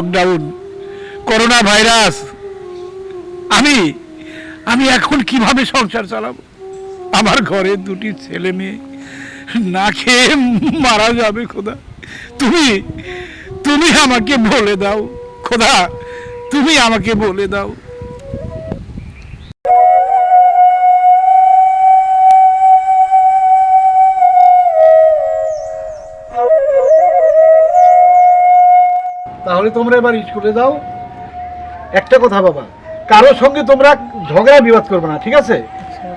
Lockdown corona virus আমি আমি এখন কীভাবে সংসার চালাবো? আমার ঘরে দুটি ছেলে মেয়ে। না খেয়ে মারা যাবে খোদা। তুমি তুমি আমাকে বলে দাও। খোদা, তুমি আমাকে বলে দাও। তাহলে তোমরা এবার স্কুলে যাও। একটা কথা বাবা, কারোর সঙ্গে তোমরা ঝগড়া বিবাদ করবে না, ঠিক আছে?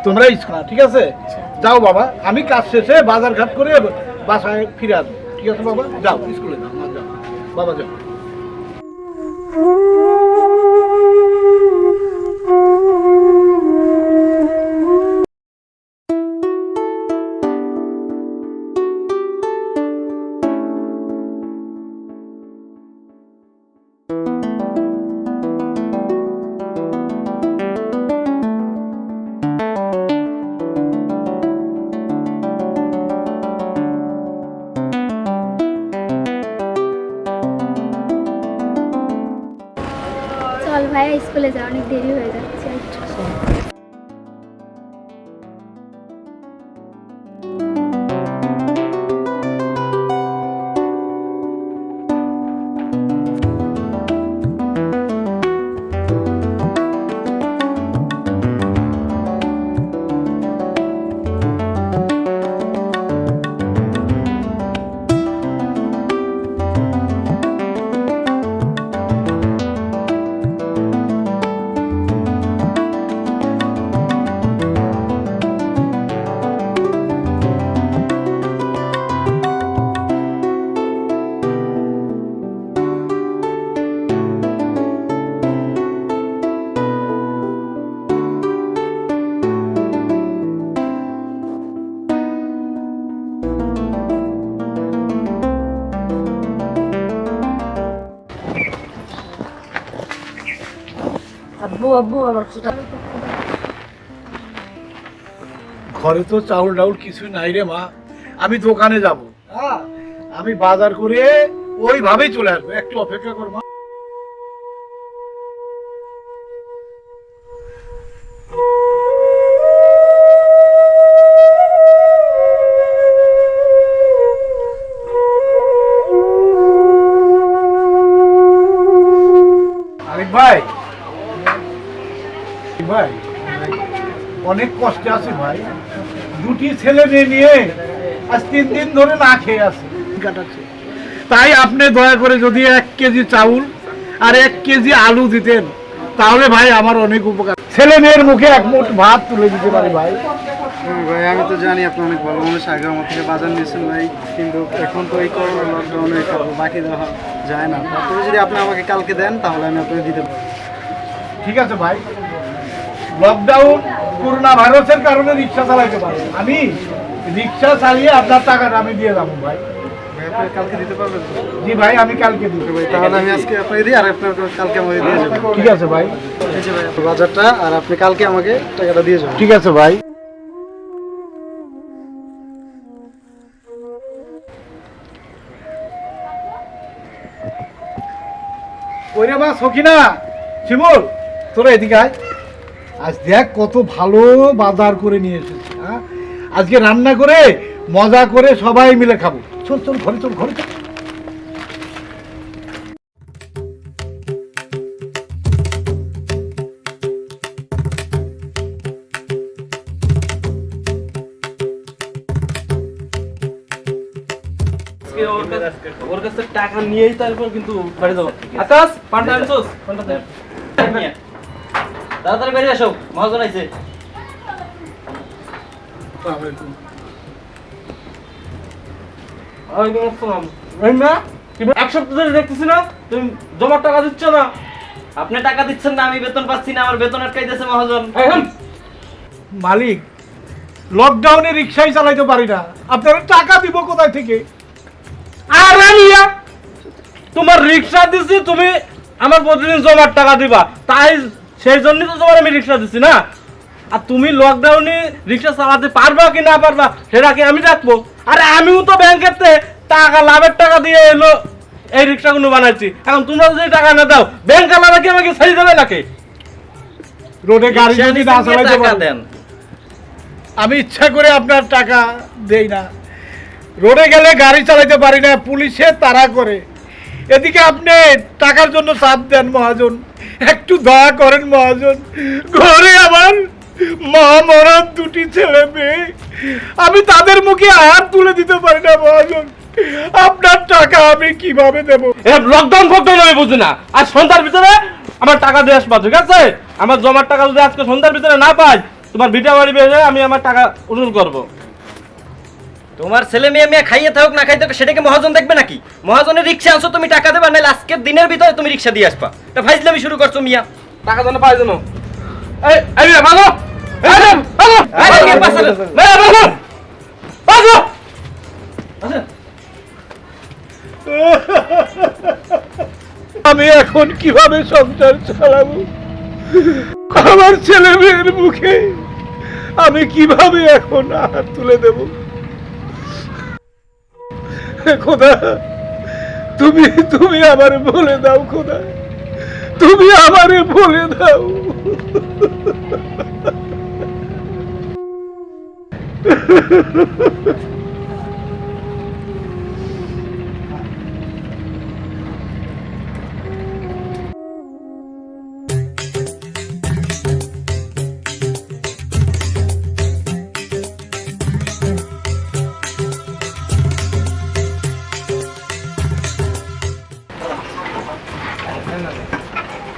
তোমরা স্কুল ঠিক আছে? যাও বাবা, আমি কাজ শেষে বাজার ঘাট করে বাসায় ফিরে আসব। ঠিক আছে বাবা? যাও, স্কুলে যাও যাও। বাবা যাও। ঘরে তো চাউল ডাউল কিছু নাই রে মা। আমি দোকানে যাব। হ্যাঁ আমি বাজার করে ওইভাবেই চলে আসব। একটু অপেক্ষা করব মা। অনেক কষ্টে আছে ভাই। দুটি ছেলে মেয়ে নিয়ে আজ তিন দিন ধরে না খেয়ে আছে। কাটাচ্ছে। তাই আপনি দয়া করে যদি এক কেজি চাউল আর এক কেজি আলু দিতেন তাহলে ভাই আমার অনেক উপকার। ছেলে মেয়ের মুখে এক মুঠ ভাত তুলে দিতে পারি ভাই। ভাই আমি তো জানি আপনি অনেক ভালো মানুষ আগে আমার থেকে বাজার নিয়েছেন ভাই কিন্তু এখন তো এই করোনা লকডাউনে বাকি দেওয়া যায় না। তারপরে যদি আপনি আমাকে কালকে দেন তাহলে আমি আপনাকে দিতে পারব। ঠিক আছে ভাই। লকডাউন করোনা ভাইরাসের কারণে রিক্সা চালাইতে পারি আমি রিক্সা চালিয়ে আপনার টাকাটা আমি দিয়ে যাব ভাই। ভাই কালকে দিতে পারবেন জি ভাই আমি কালকে দিব। ভাই তাহলে আমি আজকে আপনাকে দিই আর আপনার কালকে আমাকে দিয়ে যাবেন। ঠিক আছে ভাই। এই ভাই বাজারটা আর আপনি কালকে আমাকে টাকাটা দিয়ে যাবেন। ঠিক আছে ভাই। সখিনা শিমুল তোরা এদিকে আয়। আজ দেখ কত ভালো বাজার করে নিয়ে এসেছি হ্যাঁ? আজকে রান্না করে মজা করে সবাই মিলে খাব। চল চল ঘরে চল ঘরে চল। ওর কাছে টাকা নিয়েই তারপর কিন্তু বাড়ি যাব। আকাশ পান্ডা আনছোস? পান্ডা তাড়াতাড়ি বেরিয়ে মহাজন আইছে। এক সপ্তাহ ধরে দেখতেছি না তুমি জমার টাকা দিচ্ছ না। আপনি টাকা দিচ্ছেন না আমি বেতন পাচ্ছি না আমার বেতন আটকাইতেছে মহাজন। মালিক লকডাউনে রিক্সাই চালাইতে পারি না। আপনারা টাকা দিব কোথায় থেকে? আরে তোমার রিক্সা দিছি তুমি আমার প্রতিদিন জমার টাকা দিবা। তাই সেই জন্যই তো তোমার আমি রিক্সা দিচ্ছি না। আর তুমি লকডাউনে রিক্সা চালাতে পারবা কি না পারবা সেটা কি আমি রাখব আরে আমিও তো ব্যাংকের টাকা লাভের টাকা দিয়ে এলো এই রিক্সাগুলো বানাইছি। এখন তোমরা যদি টাকা না দাও ব্যাংক আলাদা কি আমাকে ছেড়ে দেবে নাকি? রোডে গাড়ি যদি না চালাইতে দেন। আমি ইচ্ছা করে আপনার টাকা দেই না। রোডে গেলে গাড়ি চালাতে পারি না পুলিশে তাড়া করে। এদিকে আপনি টাকার জন্য চাপ দেন, মহাজন। একটু দয়া করেন, মহাজন। ঘরে আমার মা মরার দুটি ছেলে মেয়ে। আমি তাদের মুখে হাত তুলে দিতে পারি না, মহাজন। আপনার টাকা আমি কীভাবে দেব? লকডাউন ফকডাউন আমি বুঝি না। আর সন্ধ্যার ভিতরে আমার টাকা দিয়ে আসবা, ঠিক আছে? আমার জমার টাকা যদি আজকে সন্ধ্যার ভিতরে না পাই, তোমার ভিটা বাড়ি বেড়ে আমি আমার টাকা উসুল করব। তোমার ছেলে মেয়ে মেয়ে খাইয়ে থাকুক না খাইতে সেটাকে মহাজন দেখবে নাকি? মহাজনের রিক্সা আনছো তুমি টাকা দেবা নাহলে আজকের দিনের ভিতরে তুমি রিক্সা দিয়ে আসবা। তা ফাইজলামি শুরু করছ মিয়া। টাকা যেন পাই যেন এই এই! বাজো! আমি এখন কীভাবে সংসার চালাবো? আমার ছেলে মেয়ের মুখে আমি কীভাবে এখন হাত তুলে দেব? খোদা তুমি তুমি আমারে বলে দাও খোদা তুমি আমারে বলে দাও।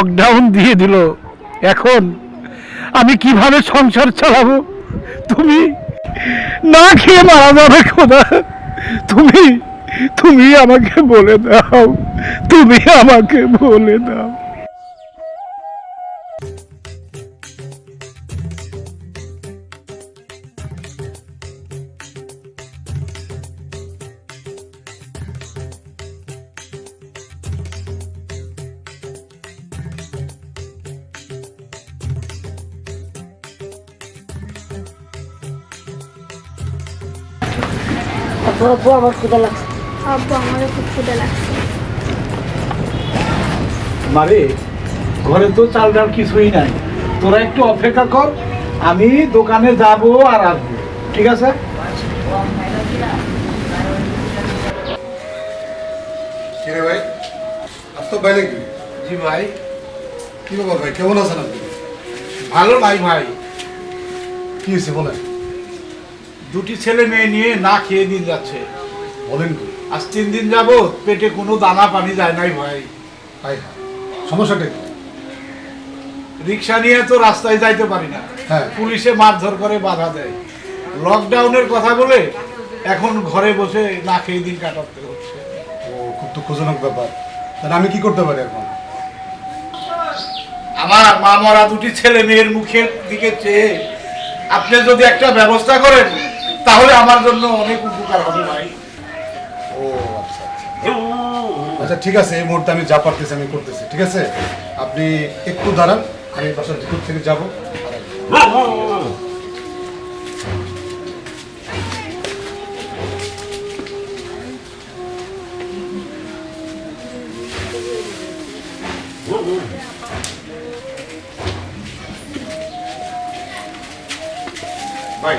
লকডাউন দিয়ে দিল। এখন আমি কীভাবে সংসার চালাবো? তুমি না খেয়ে মারা যাবে খোদা। তুমি তুমি আমাকে বলে দাও। তুমি আমাকে বলে দাও। আমার ক্ষুদা লাগছে। আব্বু আমারও খুব ক্ষুদা লাগছে। মারে ঘরে তো চাল ডাল কিছুই নাই। তোরা একটু অপেক্ষা কর আমি দোকানে যাব আর আসব। ঠিক আছে? কিরে ভাই? আসতো ভাই নাকি জি ভাই। কি ভাই? কেমন আছেন আপনি? ভালো নাই ভাই। কি হয়েছে বলেন? দুটি ছেলে মেয়ে নিয়ে না খেয়ে দিন যাচ্ছে। বলেন কি আজ তিন দিন যাব পেটে কোনো দানা পানি যায় নাই ভাই। হাই হাই সমস্যাটা কি? রিক্সা নিয়ে তো রাস্তায় যাইতে পারি না। হ্যাঁ। পুলিশে মারধর করে বাধা দেয়। লকডাউনের কথা বলে এখন ঘরে বসে না খেয়ে দিন কাটাতে হচ্ছে। ও খুব দুঃখজনক ব্যাপার। তাহলে আমি কি করতে পারি এখন? আমার মা মরা দুটি ছেলে মেয়ের মুখের দিকে চেয়ে আপনি যদি একটা ব্যবস্থা করেন তাহলে আমার জন্য অনেক উপকার হবে ভাই। ও আচ্ছা আচ্ছা। আচ্ছা ঠিক আছে এই মুহূর্তে আমি যা পারতেছি আমি করতেছি ঠিক আছে? আপনি একটু দাঁড়ান আমি বাসার ভিতর থেকে যাব। আর ভাই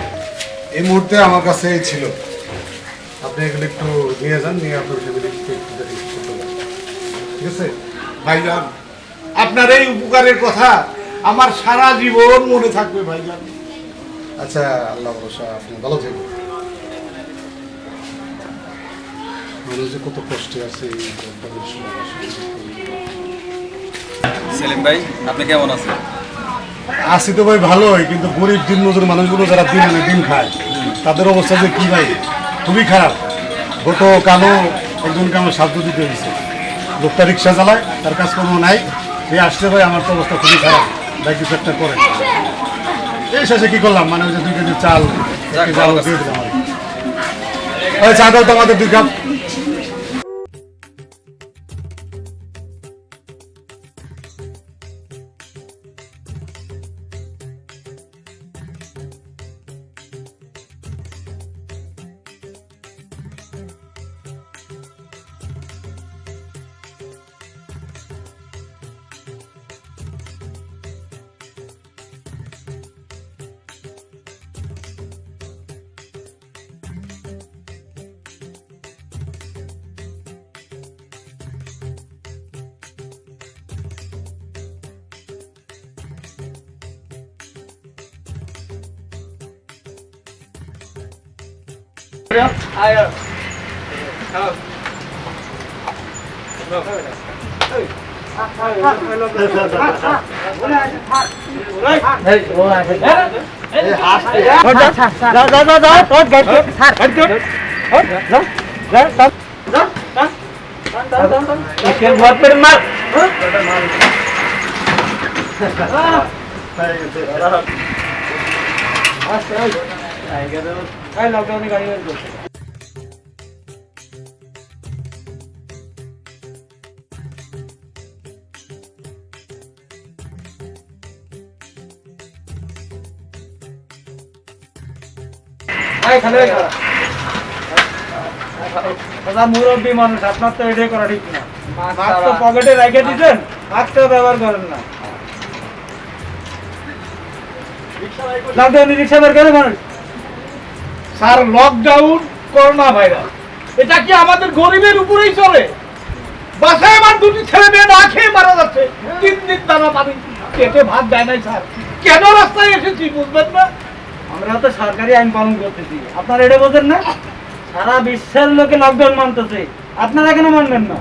এই মুহূর্তে আমার কাছে এই ছিল। আপনি এগুলো একটু নিয়ে যান নিয়ে আপনার ফ্যামিলি একটু। ঠিক আছে? ভাইজান আপনার এই উপকারের কথা আমার সারা জীবন মনে থাকবে ভাইজান। আচ্ছা আল্লাহ ভরসা আপনি ভালো থাকবেন। মানুষ যে কত কষ্টে আছে এই lockdown-এর সময় আসলে। সেলিম ভাই আপনি কেমন আছেন? আসি তো ভাই ভালোই কিন্তু গরিব দিন মজুর মানুষগুলো যারা দিন আনে দিন খায় তাদের অবস্থা যে কি ভাই? খুবই খারাপ। গত কালো একজনকে আমার সাহায্য দিতে হয়েছে। লোকটা রিক্সা চালায়, তার কাজকর্ম নাই। সে আসলে ভাই, আমার তো অবস্থা খুবই খারাপ। ভাই কিছু করে। এই শেষে কি করলাম? মানে ওই যে দুই কেজি চাল চাল দিয়ে দিলাম। আর কি। ওই চা দাও তো আমাদের দুই কাপ इसके बहुत पर मार आएगा तो মুরব্বী মানুষ আপনার তো এটাই করা ঠিক না। মাস্ক তো পকেটে রেখে দিচ্ছেন মাস্কটা ব্যবহার করেন না। লকডাউনে রিক্সা বের করে মানুষ। স্যার লকডাউন করোনা ভাইরাস এটা কি আমাদের গরিবের উপরেই চলে? বাসায় আমার দুটি ছেলে মেয়ে না খেয়ে মারা যাচ্ছে। তিন দিন দানা পানি পেটে ভাত দেয় নাই স্যার। কেন রাস্তায় এসেছি বুঝবেন না? আমরা তো সরকারি আইন পালন করতেছি। আপনারা এটা বোঝেন না? সারা বিশ্বের লোকে লকডাউন মানতেছে। আপনারা কেন মানবেন না?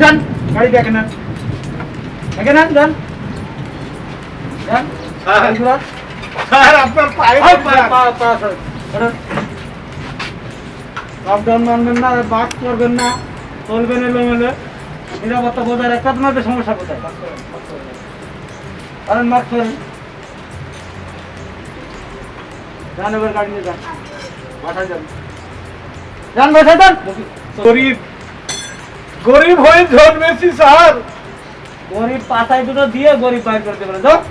যান গাড়ি দেখে নেন। দেখে নেন যান। যান। স্যার আপনার পায়ে এই, পা- পা- পা সর। সরুন। লকডাউন মানবেন না বাস করবেন না চলবেন এলোমেলো। নিরাপত্তা বজায় রাখতে আপনাদের সমস্যা কোথায়? কারণ মাস্ক করেন। যান এবার গাড়ি নিয়ে যান। বাসায় যান যান বাসায় যান গরিব। গরিব হয়ে জন্মেছি স্যার। গরিব পাতায় দুটো দিয়ে গরিব বাইর যাও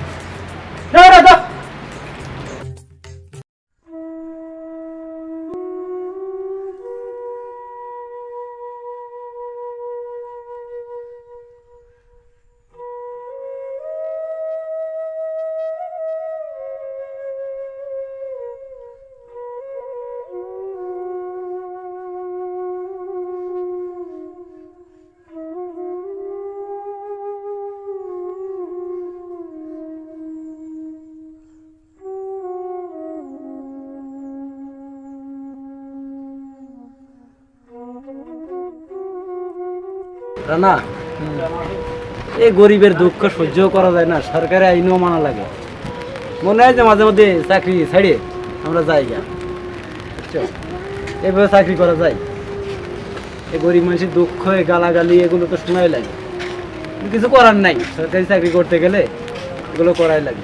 না এই গরিবের দুঃখ সহ্য করা যায় না, সরকারি আইনও মানা লাগে। মনে হয় যে মাঝে মধ্যে চাকরি ছাড়িয়ে আমরা যাই গা? এভাবে চাকরি করা যায়। এই গরিব মানুষের দুঃখ গালাগালি, এগুলো তো শোনাই লাগে। কিছু করার নাই। সরকারি চাকরি করতে গেলে এগুলো করাই লাগে।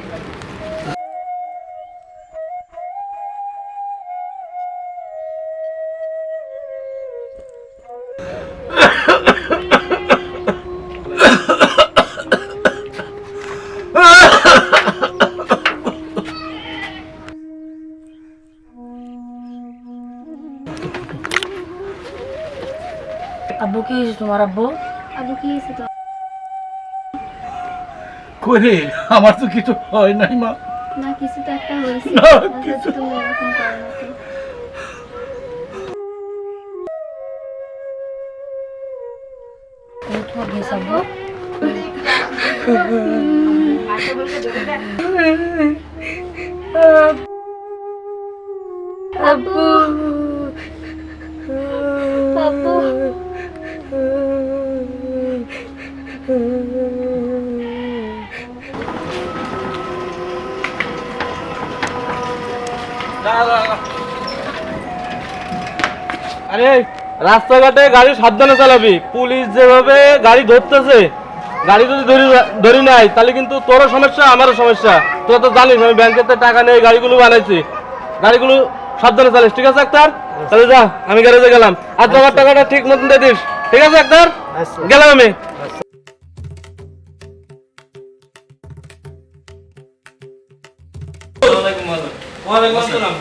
আব্বু কি হয়েছে তোমার আব্বু? আবু কি হয়েছে তো করে আমার তো কিছু হয় নাই মা। না কিছু তো একটা হয়েছে। না, অথচ তুমি এরকম করো না তো। তোমার গেছে আব্বু। আব্বু। আরে রাস্তাঘাটে গাড়ি সাবধানে চালাবি। পুলিশ যেভাবে গাড়ি ধরতেছে গাড়ি যদি ধরি ধরি নাই তাহলে কিন্তু তোরও সমস্যা আমারও সমস্যা। তোরা তো জানিস আমি ব্যাংকের থেকে টাকা নিয়ে গাড়িগুলো বানাইছি। গাড়িগুলো সাবধানে চালিস ঠিক আছে আক্তার? তাহলে যা আমি গ্যারেজে গেলাম। আর তোমার টাকাটা ঠিক মতন দিয়ে দিস ঠিক আছে আক্তার? গেলাম আমি। ওয়ালাইকুম আসসালাম।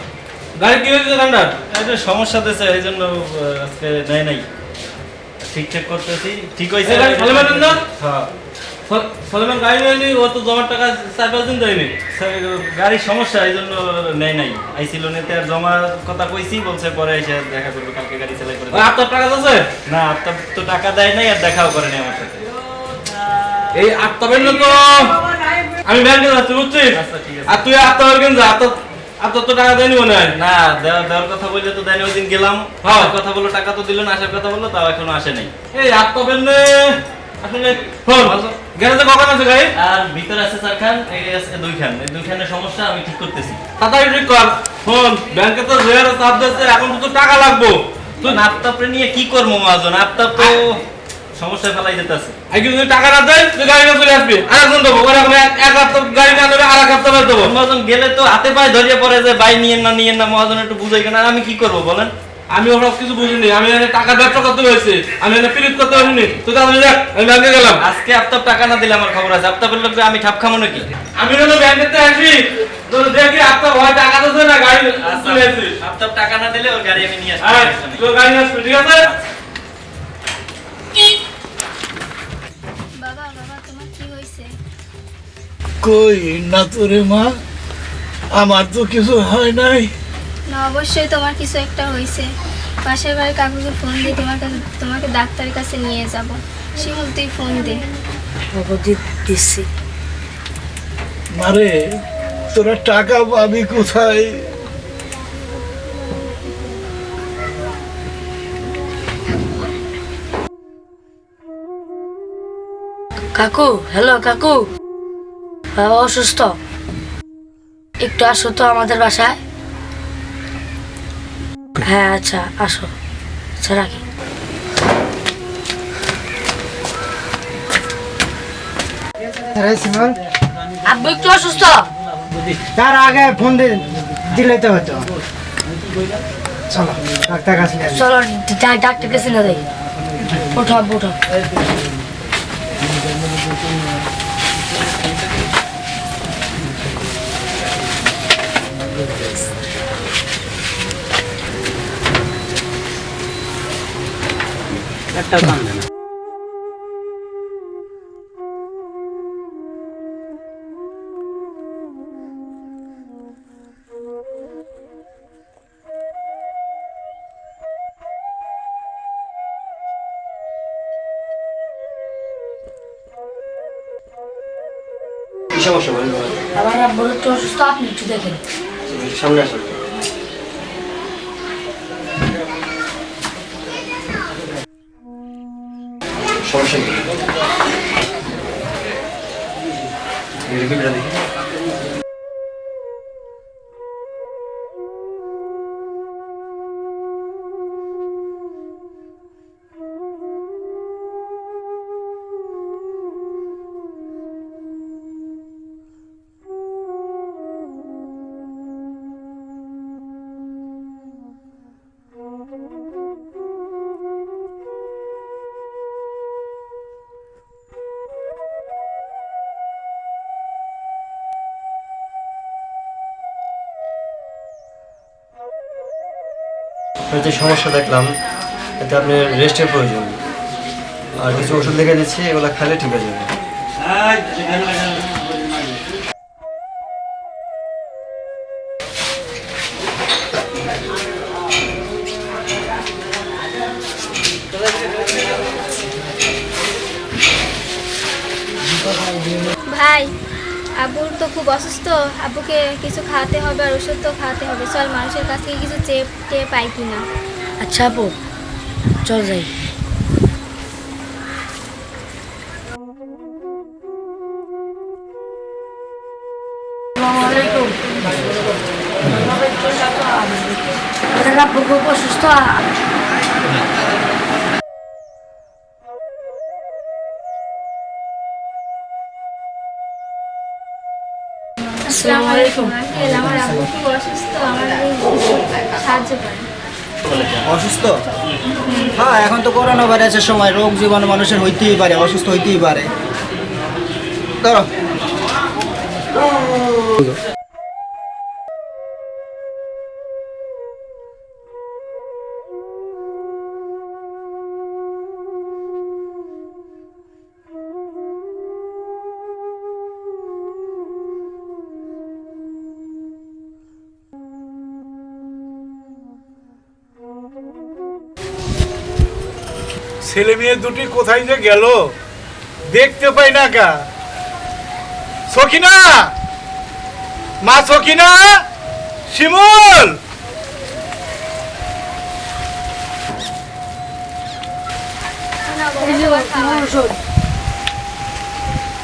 গাড়ি কি হয়েছে ঠান্ডার এটা সমস্যা দিয়েছে এই জন্য আজকে নেয় নাই। ঠিকঠাক করতেছি ঠিক হয়েছে। এই না? হ্যাঁ। সলেমান গাড়ি নেয়নি ও তো জমার টাকা চার পাঁচ দিন দেয়নি। গাড়ির সমস্যা এই জন্য নেয় নাই। আইছিল নেতে আর জমার কথা কইছি বলছে পরে এসে দেখা করবে কালকে গাড়ি চালাই করে আপনার টাকা আছে? না আপনার তো টাকা দেয় নাই আর দেখাও করেনি আমার সাথে। এই আত্মাবেন তো। আমি ব্যাংকে যাচ্ছি বুঝছিস? আচ্ছা। আর তুই আত্মাবের যা আত্মা তো টাকা দেয়নি মনে হয়? না দেওয়ার দেওয়ার কথা বললে তো দেয়নি ওই দিন গেলাম। হ্যাঁ। কথা বলল টাকা তো দিল না আসার কথা বলল তাও এখনও আসে নাই। এই আত্মাবেন আসলে ফোন। গ্যারেজে কখন আছে গাড়ি? আর ভিতরে আছে চার খান এই আছে দুই খান এই দুই খানের সমস্যা আমি ঠিক করতেছি। তাড়াতাড়ি ঠিক কর। ফোন। ব্যাংকে তো জেয়ার চাপ দিচ্ছে এখন তো টাকা লাগবো। তুই নাপতাপরে নিয়ে কি করব মহাজন? নাপতাপ তো সমস্যায় ফেলাই যেতেছে টাকা না দেয় তুই গাড়ি না চলে আসবি। আর একজন দেবো ওরকম এক এক হপ্তাহ দেবো। মহাজন গেলে তো হাতে পায়ে ধরিয়ে পড়ে যে ভাই নিয়েন না নিয়েন না। মহাজন একটু বুঝাই কেন? আমি কি করব বলেন? আমি ওসব কিছু বুঝিনি। আমি এখানে টাকা ব্যবসা করতে হয়েছে। আমি এখানে পিরিত করতে হয়নি তুই তাহলে দেখ আমি ব্যাংকে গেলাম। আজকে আপনার টাকা না দিলে আমার খবর আছে। আপনার লোক আমি ঠাপ খামো নাকি? আমি হলো আসি। দেখি আপনার ভয় টাকা দিচ্ছে না গাড়ি আপনার টাকা না দিলে ওর গাড়ি আমি নিয়ে আসব। গাড়ি আসবে ঠিক আছে? কই না তোরে মা? আমার তো কিছু হয় নাই। না অবশ্যই তোমার কিছু একটা হয়েছে। পাশের বাড়ির কাকুকে ফোন দিয়ে তোমার কাছে তোমাকে ডাক্তারের কাছে নিয়ে যাব। শিমুল তুই ফোন দে। দিচ্ছি মারে তোরা টাকা পাবি কোথায়? কাকু হ্যালো কাকু। বাবা অসুস্থ। একটু আসো তো আমাদের বাসায়। হ্যাঁ আচ্ছা আসো। আচ্ছা রাখি। আব্বু একটু অসুস্থ? তার আগে ফোন দিলে তো হতো। চলো ডাক্তার কাছে যাই। চলো ডাক্তার কাছে না যাই। ওঠো আব্বু ওঠো। একটা কান্দে না কি সমস্যা বলেন আমার আব্বু একটু অসুস্থ আপনি একটু দেখেন 이렇게 밀어내기 যে সমস্যা দেখলাম, এতে আপনার রেস্টের প্রয়োজন। আর কিছু ওষুধ লিখে দিচ্ছি, এগুলো খেলে ঠিক হয়ে যাবে। ভাই আব্বুর তো খুব অসুস্থ, আবুকে কিছু খাওয়াতে হবে আর ওষুধ তো খাওয়াতে হবে। চল মানুষের কাছ থেকে কিছু চেয়ে টেয়ে পাই কিনা। আচ্ছা আপু চল যাই। অসুস্থ হ্যাঁ এখন তো করোনা ভাইরাসের সময় রোগ জীবাণু মানুষের হইতেই পারে, অসুস্থ হইতেই পারে। ধরো। ছেলে মেয়ে দুটি কোথায় যে গেল? দেখতে পাই না কা। সখিনা! মা সখিনা! শিমুল!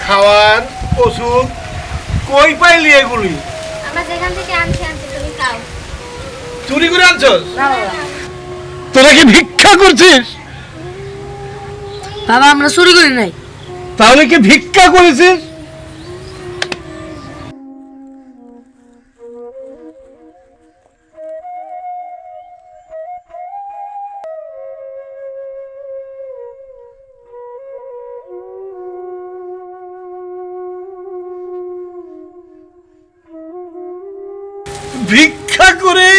খাওয়ার ওষুধ কই পাইলি এগুলি? আমরা যেখান থেকে আনছি আনছি তুমি খাও। চুরি করে আনছস? তোরা কি ভিক্ষা করছিস? বাবা আমরা চুরি করি নাই। তাহলে কি ভিক্ষা করেছিস ভিক্ষা করে